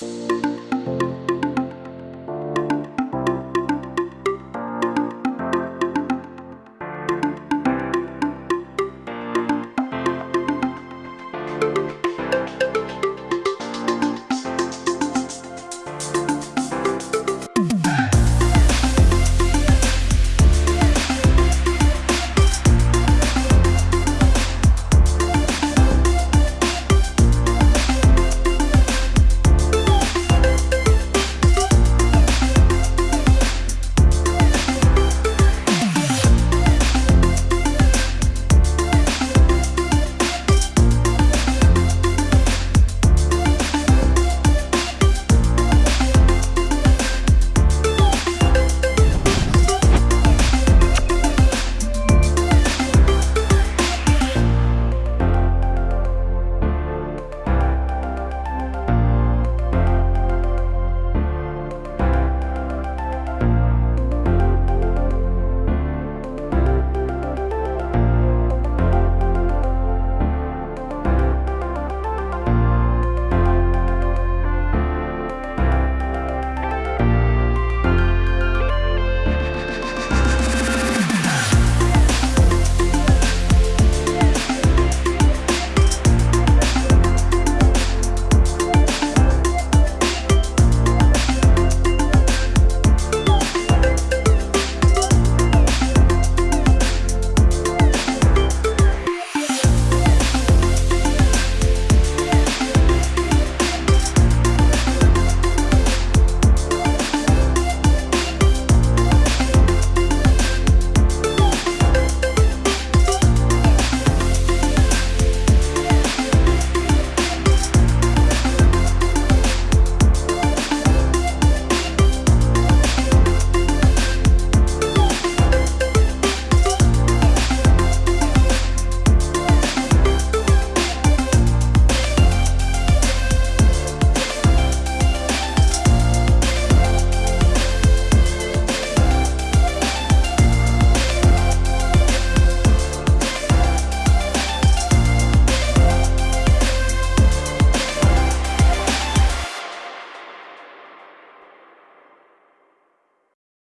Bye.